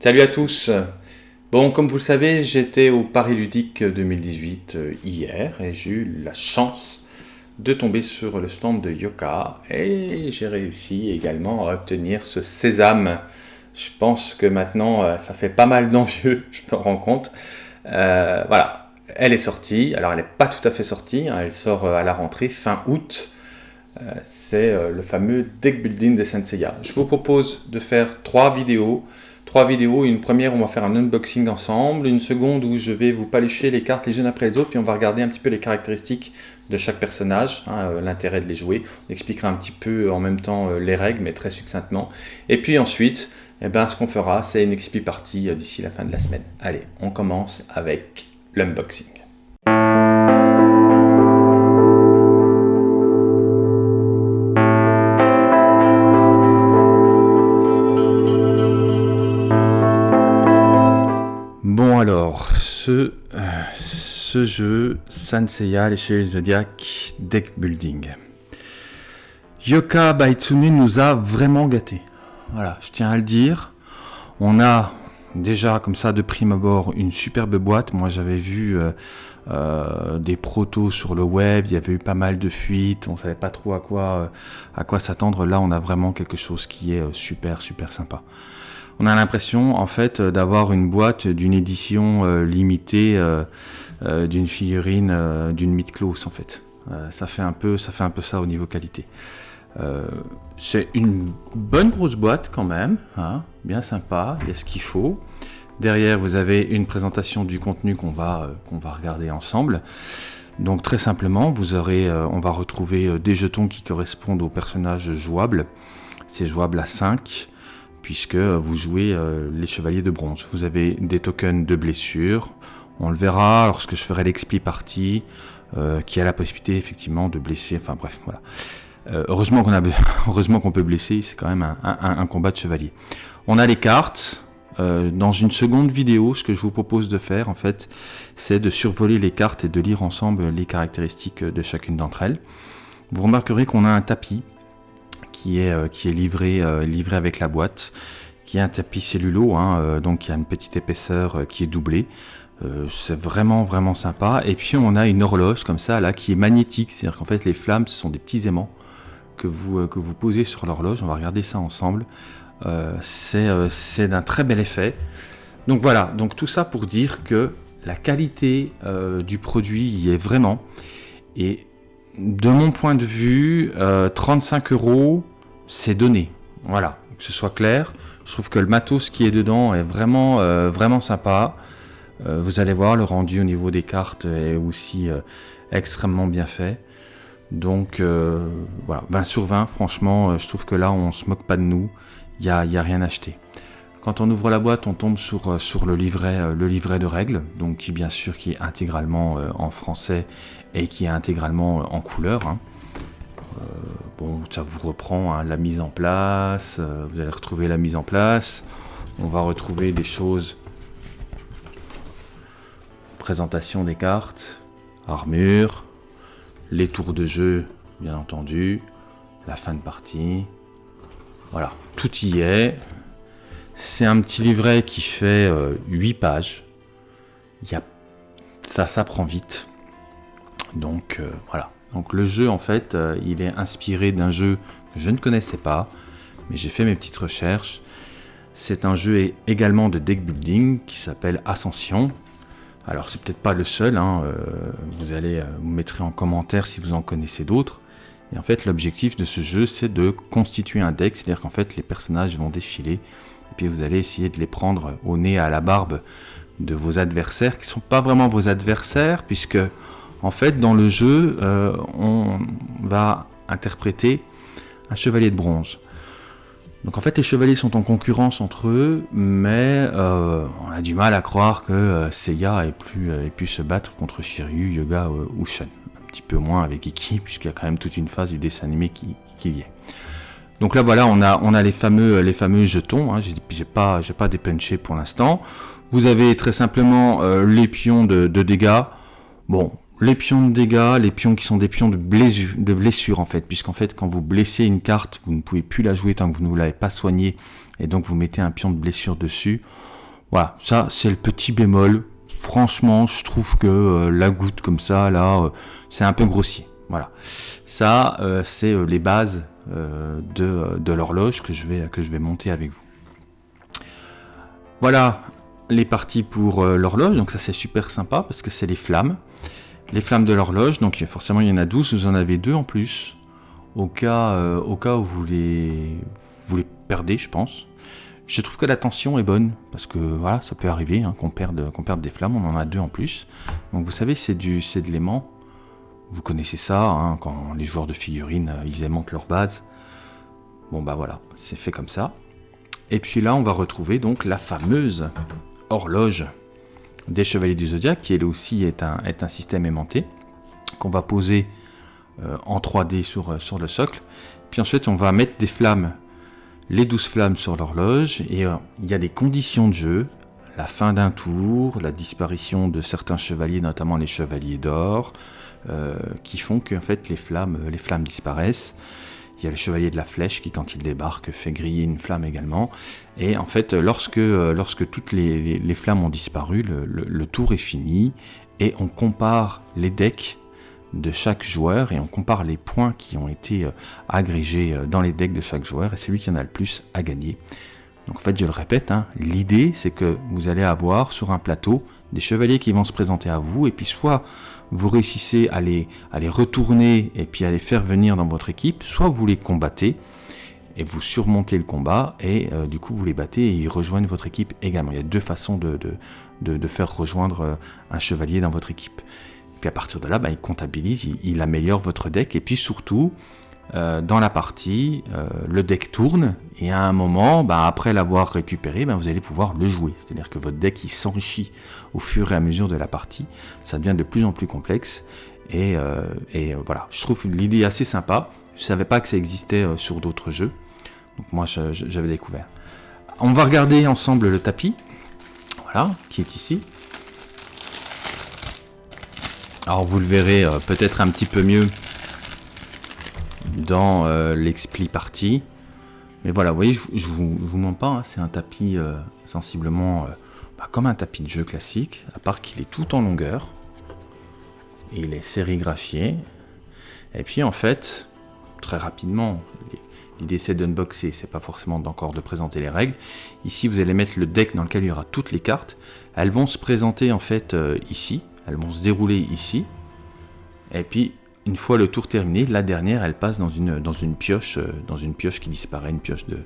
Salut à tous Bon, comme vous le savez, j'étais au Paris Ludique 2018 euh, hier et j'ai eu la chance de tomber sur le stand de Yoka et j'ai réussi également à obtenir ce sésame. Je pense que maintenant, euh, ça fait pas mal d'envieux, je me rends compte. Euh, voilà, elle est sortie. Alors, elle n'est pas tout à fait sortie, hein. elle sort à la rentrée fin août. C'est le fameux deck building de Senseiya. Je vous propose de faire trois vidéos trois vidéos. Une première, on va faire un unboxing ensemble. Une seconde où je vais vous palucher les cartes les unes après les autres. Puis on va regarder un petit peu les caractéristiques de chaque personnage, hein, euh, l'intérêt de les jouer. On expliquera un petit peu en même temps euh, les règles, mais très succinctement. Et puis ensuite, eh ben, ce qu'on fera, c'est une XP partie euh, d'ici la fin de la semaine. Allez, on commence avec l'unboxing. Ce, euh, ce jeu Sanseiya, l'échelle Zodiac Deck Building. Yoka Baitsune nous a vraiment gâtés. Voilà, je tiens à le dire. On a déjà comme ça de prime abord une superbe boîte. Moi j'avais vu euh, euh, des protos sur le web, il y avait eu pas mal de fuites, on savait pas trop à quoi, à quoi s'attendre. Là on a vraiment quelque chose qui est super super sympa on a l'impression en fait d'avoir une boîte d'une édition euh, limitée euh, euh, d'une figurine d'une mythe close en fait. ça fait un peu ça fait un peu ça au niveau qualité. c'est une bonne grosse boîte quand même, hein, bien sympa, il y a ce qu'il faut. Derrière, vous avez une présentation du contenu qu'on va, qu'on va regarder ensemble. Donc très simplement, vous aurez, on va retrouver des jetons qui correspondent aux personnages jouables. C'est jouable à 5 puisque vous jouez euh, les chevaliers de bronze. Vous avez des tokens de blessure, on le verra lorsque je ferai l'expli partie, euh, qui a la possibilité effectivement de blesser, enfin bref, voilà. Euh, heureusement qu'on a, heureusement qu'on peut blesser, c'est quand même un, combat de chevalier. On a les cartes. dans une seconde vidéo, ce que je vous propose de faire, en fait, c'est de survoler les cartes et de lire ensemble les caractéristiques de chacune d'entre elles. Vous remarquerez qu'on a un tapis qui est, euh, qui est livré, euh, livré avec la boîte, qui est un tapis cellulo, hein, euh, donc qui a une petite épaisseur qui est doublée. c'est vraiment vraiment sympa. Et puis on a une horloge comme ça là qui est magnétique, c'est-à-dire qu'en fait les flammes ce sont des petits aimants que vous, que vous posez sur l'horloge. On va regarder ça ensemble. c'est d'un très bel effet. Donc voilà, donc tout ça pour dire que la qualité du produit y est vraiment. Et de mon point de vue, 35 euros, c'est donné. Voilà, que ce soit clair. Je trouve que le matos qui est dedans est vraiment, euh, vraiment sympa. Euh, vous allez voir, le rendu au niveau des cartes est aussi euh, extrêmement bien fait. Donc voilà, 20 sur 20, franchement, je trouve que là, on se moque pas de nous. Il n'y y a rien acheté. Quand on ouvre la boîte, on tombe sur, le, livret, le livret de règles, donc qui bien sûr qui est intégralement en français et qui est intégralement en couleur. Hein. Bon, ça vous reprend hein, la mise en place, euh, vous allez retrouver la mise en place. On va retrouver des choses. Présentation des cartes, armure, les tours de jeu, bien entendu, la fin de partie. Voilà, tout y est. C'est un petit livret qui fait 8 euh, pages. Y a... Ça, ça prend vite. Donc euh, voilà. Donc le jeu en fait, euh, il est inspiré d'un jeu que je ne connaissais pas, mais j'ai fait mes petites recherches. C'est un jeu également de deck building qui s'appelle Ascension. Alors c'est peut-être pas le seul, hein, vous allez vous mettre en commentaire si vous en connaissez d'autres. Et en fait l'objectif de ce jeu c'est de constituer un deck, c'est-à-dire qu'en fait les personnages vont défiler puis vous allez essayer de les prendre au nez à la barbe de vos adversaires qui ne sont pas vraiment vos adversaires puisque en fait, dans le jeu, euh, on va interpréter un chevalier de bronze. Donc en fait, les chevaliers sont en concurrence entre eux, mais euh, on a du mal à croire que euh, Seiya ait pu, se battre contre Shiryu, Yoga ou Shen. Un petit peu moins avec Iki, puisqu'il y a quand même toute une phase du dessin animé qui, y est. Donc là voilà, on a, les, fameux, jetons, hein. j'ai pas, pas dépunché pour l'instant. Vous avez très simplement les pions de, dégâts. Bon, les pions de dégâts, les pions qui sont des pions de blessure en fait, puisqu'en fait quand vous blessez une carte, vous ne pouvez plus la jouer tant que vous ne l'avez pas soignée, et donc vous mettez un pion de blessure dessus. Voilà, ça c'est le petit bémol. Franchement, je trouve que euh, la goutte comme ça, là, euh, c'est un peu grossier. Voilà, ça euh, c'est les bases de, de l'horloge que je vais monter avec vous. Voilà les parties pour l'horloge, donc ça c'est super sympa parce que c'est les flammes les flammes de l'horloge, donc forcément il y en a 12, vous en avez deux en plus, au cas, euh, au cas où vous les, vous les perdez, je pense. Je trouve que la tension est bonne, parce que voilà, ça peut arriver hein, qu'on perde, qu'on perde des flammes, on en a deux en plus. Donc vous savez, c'est de l'aimant. Vous connaissez ça, hein, quand les joueurs de figurines, euh, ils aimantent leur base. Bon bah voilà, c'est fait comme ça. Et puis là, on va retrouver donc la fameuse horloge des Chevaliers du Zodiaque, qui elle aussi est un, système aimanté, qu'on va poser euh, en 3D sur, euh, sur le socle. Puis ensuite, on va mettre des flammes, les 12 flammes sur l'horloge, et il y a des conditions de jeu, la fin d'un tour, la disparition de certains chevaliers, notamment les chevaliers d'or, qui font que fait, les, flammes, les flammes disparaissent. Il y a le chevalier de la flèche qui, quand il débarque, fait griller une flamme également. Et en fait, lorsque, euh, toutes les, flammes ont disparu, le, tour est fini et on compare les decks de chaque joueur et on compare les points qui ont été euh, agrégés euh, dans les decks de chaque joueur et c'est lui qui en a le plus à gagner. Donc en fait, je le répète, hein, l'idée c'est que vous allez avoir sur un plateau des chevaliers qui vont se présenter à vous et puis soit vous réussissez à les, retourner et puis à les faire venir dans votre équipe, soit vous les combattez et vous surmontez le combat et euh, du coup vous les battez et ils rejoignent votre équipe également. Il y a deux façons de, faire rejoindre euh, un chevalier dans votre équipe. Puis à partir de là, bah, il comptabilise, il, améliore votre deck et puis surtout euh, dans la partie, le deck tourne et à un moment, bah, après l'avoir récupéré, bah, vous allez pouvoir le jouer. C'est-à-dire que votre deck il s'enrichit au fur et à mesure de la partie. Ça devient de plus en plus complexe. Et, euh, et euh, voilà, je trouve l'idée assez sympa. Je savais pas que ça existait euh, sur d'autres jeux. Donc moi, j'avais découvert. On va regarder ensemble le tapis. Voilà, qui est ici. Alors vous le verrez peut-être un petit peu mieux dans l'expli partie. Mais voilà, vous voyez, je, vous, mens pas, hein, c'est un tapis sensiblement comme un tapis de jeu classique, à part qu'il est tout en longueur. Il est sérigraphié. Et puis en fait, très rapidement, l'idée c'est d'unboxer, c'est pas forcément encore de présenter les règles. Ici, vous allez mettre le deck dans lequel il y aura toutes les cartes. Elles vont se présenter en fait euh, ici, elles vont se dérouler ici. Et puis, une fois le tour terminé, la dernière, elle passe dans une, dans une pioche, euh, dans une pioche qui disparaît, une pioche de,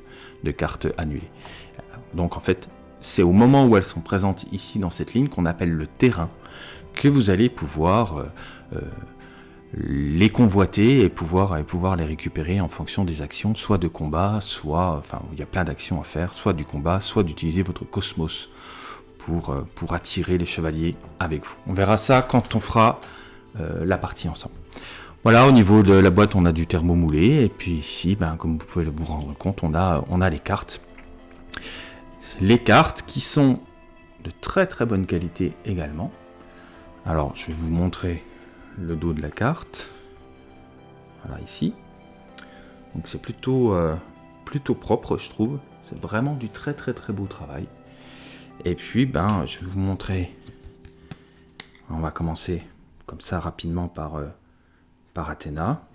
de cartes annulées. Donc en fait, c'est au moment où elles sont présentes ici dans cette ligne qu'on appelle le terrain que vous allez pouvoir euh, euh, les convoiter et pouvoir, et pouvoir les récupérer en fonction des actions, soit de combat, soit, enfin, il y a plein d'actions à faire, soit du combat, soit d'utiliser votre cosmos pour, pour attirer les chevaliers avec vous. On verra ça quand on fera la partie ensemble. Voilà, au niveau de la boîte, on a du thermomoulé, et puis ici, ben, comme vous pouvez vous rendre compte, on a, on a les cartes les cartes qui sont de très très bonne qualité également. Alors je vais vous montrer le dos de la carte. Voilà ici. Donc c'est plutôt, euh, plutôt propre je trouve. C'est vraiment du très très très beau travail. Et puis ben je vais vous montrer. On va commencer comme ça rapidement par, euh, par Athéna.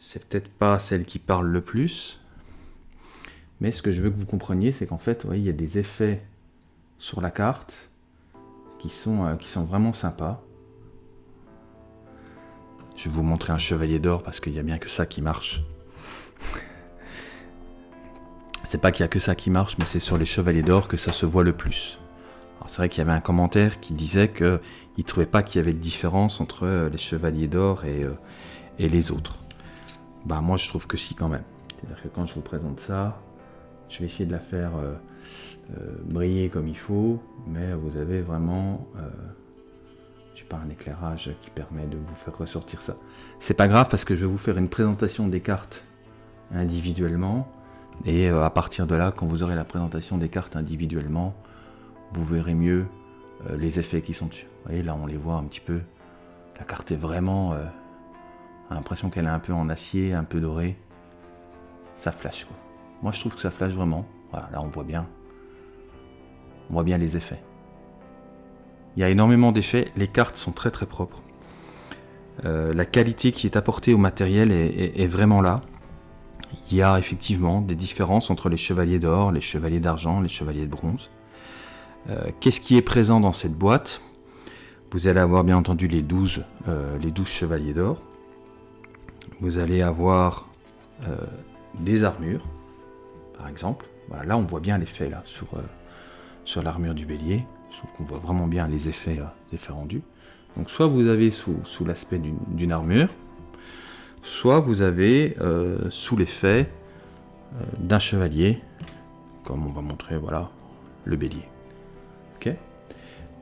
C'est peut-être pas celle qui parle le plus, mais ce que je veux que vous compreniez, c'est qu'en fait, il y a des effets sur la carte qui sont, euh, qui sont vraiment sympas. Je vais vous montrer un chevalier d'or parce qu'il n'y a bien que ça qui marche. c'est pas qu'il y a que ça qui marche, mais c'est sur les chevaliers d'or que ça se voit le plus. C'est vrai qu'il y avait un commentaire qui disait qu'il ne trouvait pas qu'il y avait de différence entre euh, les chevaliers d'or et, euh, et, les autres. Bah moi je trouve que si quand même. C'est-à-dire que quand je vous présente ça, je vais essayer de la faire euh, briller comme il faut, mais vous avez vraiment, euh, je pas, un éclairage qui permet de vous faire ressortir ça. C'est pas grave parce que je vais vous faire une présentation des cartes individuellement, et à partir de là, quand vous aurez la présentation des cartes individuellement, vous verrez mieux les effets qui sont dessus. Vous voyez, là, on les voit un petit peu. La carte est vraiment... Euh, l'impression qu'elle est un peu en acier, un peu doré. Ça flash, quoi. Moi, je trouve que ça flash vraiment. Voilà, là, on voit bien. On voit bien les effets. Il y a énormément d'effets. Les cartes sont très très propres. Euh, la qualité qui est apportée au matériel est, vraiment là. Il y a effectivement des différences entre les chevaliers d'or, les chevaliers d'argent, les chevaliers de bronze. Euh, qu'est-ce qui est présent dans cette boîte? Vous allez avoir bien entendu les 12, euh, les 12 chevaliers d'or. Vous allez avoir des armures, par exemple. Voilà, là on voit bien l'effet sur, sur l'armure du bélier. Trouve qu'on voit vraiment bien les effets, effets rendus. Donc soit vous avez sous, l'aspect d'une armure, soit vous avez euh, sous l'effet euh, d'un chevalier, comme on va montrer, voilà, le bélier.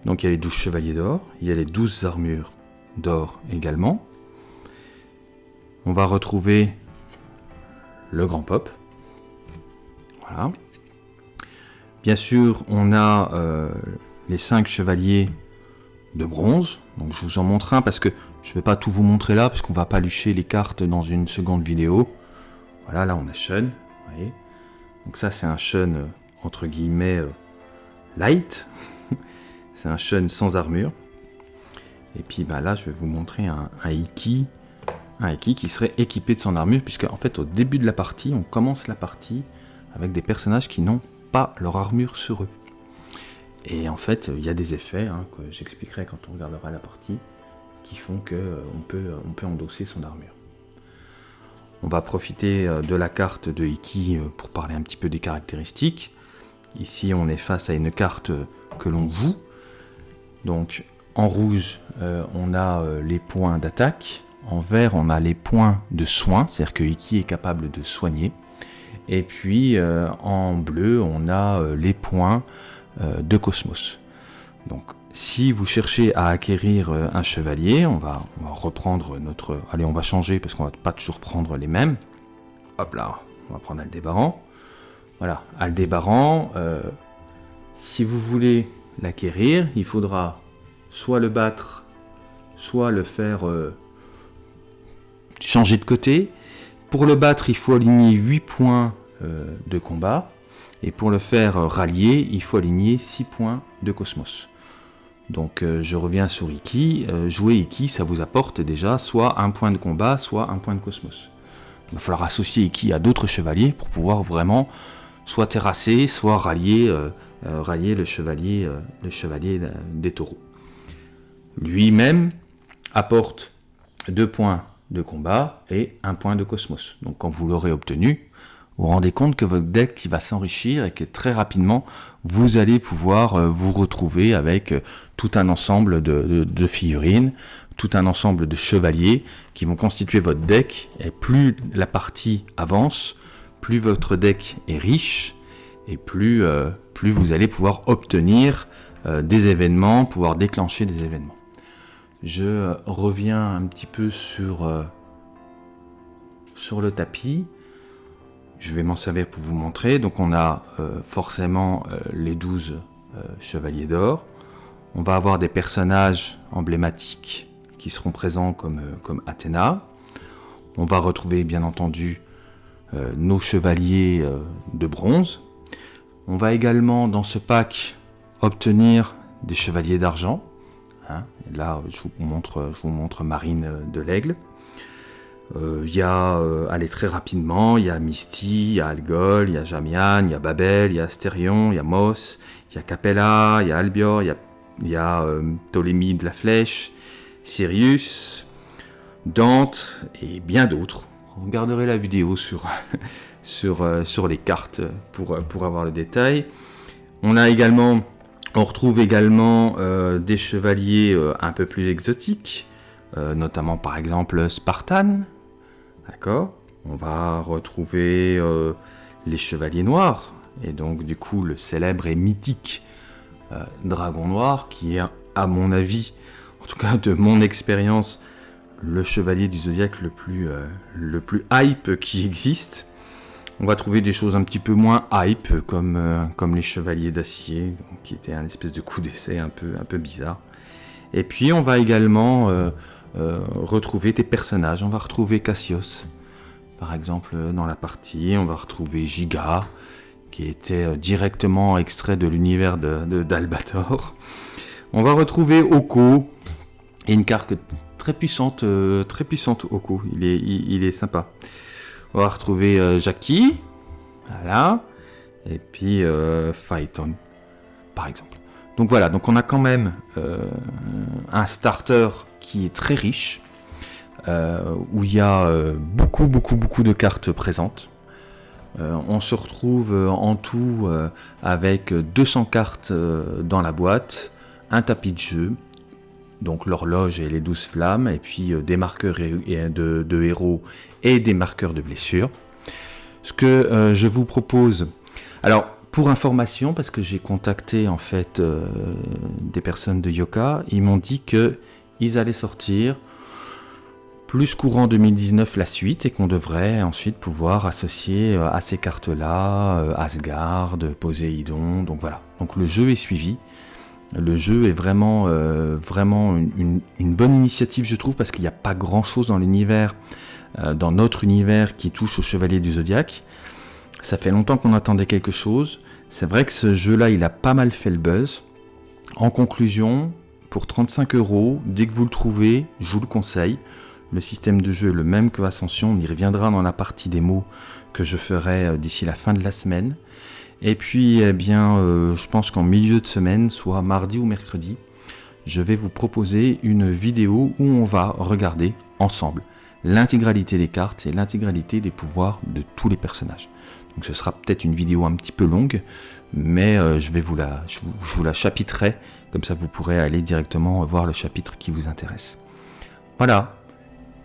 Donc il y a les 12 chevaliers d'or, il y a les 12 armures d'or également. On va retrouver le grand pop. Voilà. Bien sûr, on a euh, les 5 chevaliers de bronze. Donc je vous en montre un parce que je ne vais pas tout vous montrer là parce qu'on va pas lucher les cartes dans une seconde vidéo. Voilà, là on a Shun. Donc ça c'est un Shun euh, entre guillemets euh, light. c'est un Shun sans armure. Et puis bah, là je vais vous montrer un, un Iki. Un qui serait équipé de son armure puisque en fait au début de la partie on commence la partie avec des personnages qui n'ont pas leur armure sur eux. Et en fait, il y a des effets hein, que j'expliquerai quand on regardera la partie qui font qu'on euh, peut, euh, on peut endosser son armure. On va profiter euh, de la carte de Iki pour parler un petit peu des caractéristiques. Ici, on est face à une carte que l'on voue. Donc, en rouge, on a les points d'attaque. En vert, on a les points de soin, c'est-à-dire que Iki est capable de soigner. Et puis, en bleu, on a les points euh, de Cosmos. Donc si vous cherchez à acquérir euh, un chevalier, on va, reprendre notre... Allez, on va changer parce qu'on va pas toujours prendre les mêmes. Hop là, on va prendre Aldébaran. Voilà, Aldébaran, euh, si vous voulez l'acquérir, il faudra soit le battre, soit le faire changer de côté. Pour le battre, il faut aligner 8 points de combat. Et pour le faire rallier, il faut aligner 6 points de Cosmos. Donc euh, je reviens sur Iki. Euh, jouer Iki, ça vous apporte déjà soit un point de combat, soit un point de Cosmos. Il va falloir associer Iki à d'autres chevaliers pour pouvoir vraiment soit terrasser, soit rallier, euh, rallier le chevalier, le chevalier des taureaux. Lui-même apporte 2 points de combat et un point de Cosmos. Donc quand vous l'aurez obtenu, vous rendez compte que votre deck va s'enrichir et que très rapidement, vous allez pouvoir euh, vous retrouver avec euh, tout un ensemble de, figurines, tout un ensemble de chevaliers qui vont constituer votre deck. Et plus la partie avance, plus votre deck est riche et plus, euh, vous allez pouvoir obtenir des événements, pouvoir déclencher des événements. Je reviens un petit peu sur, le tapis. Je vais m'en servir pour vous montrer. Donc on a euh, forcément euh, les 12 euh, chevaliers d'or. On va avoir des personnages emblématiques qui seront présents comme Athéna. On va retrouver bien entendu nos chevaliers de bronze. On va également dans ce pack obtenir des chevaliers d'argent. Hein. Là, je vous, montre, Marine de l'Aigle. Euh, il y a, euh, allez très rapidement, il y a Misty, il y a Algol, il y a Jamian, il y a Babel, il y a Astérion, il y a Mos, il y a Capella, il y a Albior, il y a, y euh, de la Flèche, Sirius, Dante et bien d'autres. Regarderez la vidéo sur, sur les cartes pour, pour avoir le détail. On a également, on retrouve également des chevaliers un peu plus exotiques, notamment par exemple Spartan, D'accord? On va retrouver euh, les Chevaliers Noirs, et donc du coup le célèbre et mythique euh, Dragon Noir, qui est à mon avis, en tout cas de mon expérience, le chevalier du zodiaque le plus, euh, le plus hype qui existe. On va trouver des choses un petit peu moins hype, comme, euh, comme les chevaliers d'acier, qui était un espèce de coup d'essai un peu, un peu bizarre. Et puis on va également euh, retrouver des personnages. On va retrouver Cassius, par exemple, dans la partie. On va retrouver Giga, qui était directement extrait de l'univers d'Albator. De, on va retrouver Oko, une carte très puissante, très puissante Oko. Il est, il est sympa. On va retrouver euh, Jackie. Voilà. Et puis euh, par exemple. Donc voilà, donc on a quand même euh, un starter qui est très riche, où il y a beaucoup, beaucoup, beaucoup de cartes présentes. on se retrouve en tout avec 200 cartes dans la boîte, un tapis de jeu, donc l'horloge et les douze flammes, et puis euh, des marqueurs de, héros et des marqueurs de blessures. Ce que euh, je vous propose, alors pour information, parce que j'ai contacté en fait euh, des personnes de Yoka, ils m'ont dit que ils allaient sortir plus courant 2019 la suite et qu'on devrait ensuite pouvoir associer à ces cartes-là Asgard, Poséidon, donc voilà. Donc le jeu est suivi. Le jeu est vraiment, euh, vraiment une, bonne initiative, je trouve, parce qu'il n'y a pas grand-chose dans l'univers, euh, dans notre univers, qui touche au Chevalier du Zodiaque. Ça fait longtemps qu'on attendait quelque chose. C'est vrai que ce jeu-là, il a pas mal fait le buzz. En conclusion, pour 35 euros, dès que vous le trouvez, je vous le conseille. Le système de jeu est le même que Ascension, on y reviendra dans la partie démo que je ferai euh, d'ici la fin de la semaine. Et puis, eh bien, euh, je pense qu'en milieu de semaine, soit mardi ou mercredi, je vais vous proposer une vidéo où on va regarder ensemble l'intégralité des cartes et l'intégralité des pouvoirs de tous les personnages. Donc ce sera peut-être une vidéo un petit peu longue, mais euh, je vais vous la, je vous, la chapitrer, comme ça vous pourrez aller directement voir le chapitre qui vous intéresse. Voilà.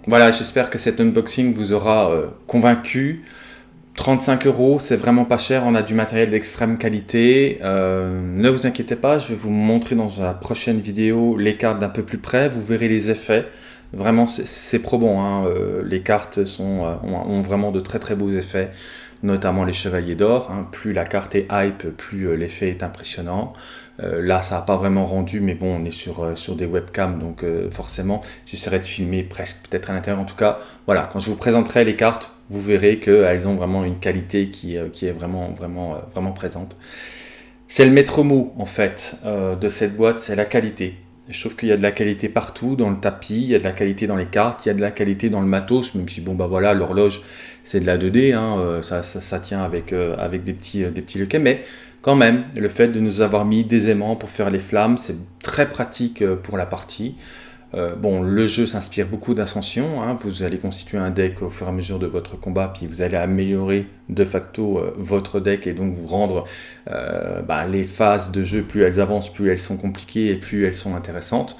Voilà, j'espère que cet unboxing vous aura euh, convaincu. 35 euros, c'est vraiment pas cher, on a du matériel d'extrême qualité. Euh, ne vous inquiétez pas, je vais vous montrer dans la prochaine vidéo les cartes d'un peu plus près, vous verrez les effets. Vraiment, c'est probant, hein. Euh, les cartes euh, ont, vraiment de très très beaux effets, notamment les chevaliers d'or. Hein. Plus la carte est hype, plus l'effet est impressionnant. là, ça n'a pas vraiment rendu, mais bon, on est sur, sur des webcams, donc forcément, j'essaierai de filmer presque peut-être à l'intérieur. En tout cas, voilà, quand je vous présenterai les cartes, vous verrez qu'elles ont vraiment une qualité qui, euh, qui est vraiment, vraiment, euh, vraiment présente. C'est le maître mot, en fait, euh, de cette boîte, c'est la qualité. Je trouve qu'il y a de la qualité partout, dans le tapis, il y a de la qualité dans les cartes, il y a de la qualité dans le matos, même si, bon, bah voilà, l'horloge, c'est de la 2D, hein, ça, ça, tient avec, avec des petits, des petits lequets, mais quand même, le fait de nous avoir mis des aimants pour faire les flammes, c'est très pratique pour la partie. Euh, bon, le jeu s'inspire beaucoup d'Ascension, hein. vous allez constituer un deck au fur et à mesure de votre combat, puis vous allez améliorer de facto euh, votre deck et donc vous rendre euh, bah, les phases de jeu, plus elles avancent, plus elles sont compliquées et plus elles sont intéressantes.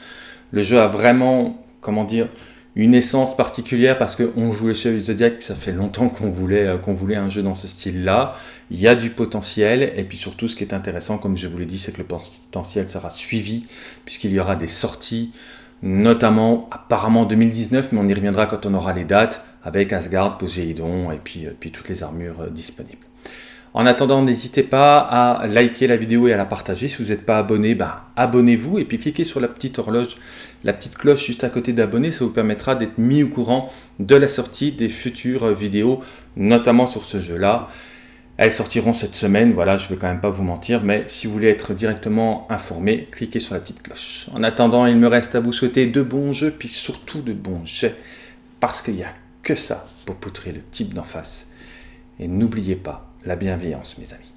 Le jeu a vraiment, comment dire, une essence particulière parce qu'on joue les Chevaliers Zodiac, puis ça fait longtemps qu'on voulait, qu'on voulait un jeu dans ce style-là. Il y a du potentiel, et puis surtout ce qui est intéressant, comme je vous l'ai dit, c'est que le potentiel sera suivi, puisqu'il y aura des sorties notamment apparemment 2019, mais on y reviendra quand on aura les dates, avec Asgard, Poséidon et puis, euh, puis toutes les armures euh, disponibles. En attendant, n'hésitez pas à liker la vidéo et à la partager. Si vous n'êtes pas abonné, ben, abonnez-vous et puis cliquez sur la petite horloge, la petite cloche juste à côté d'abonner. Ça vous permettra d'être mis au courant de la sortie des futures vidéos, notamment sur ce jeu-là. Elles sortiront cette semaine, voilà, je ne vais quand même pas vous mentir, mais si vous voulez être directement informé, cliquez sur la petite cloche. En attendant, il me reste à vous souhaiter de bons jeux, puis surtout de bons jets, parce qu'il n'y a que ça pour poutrer le type d'en face. Et n'oubliez pas la bienveillance, mes amis.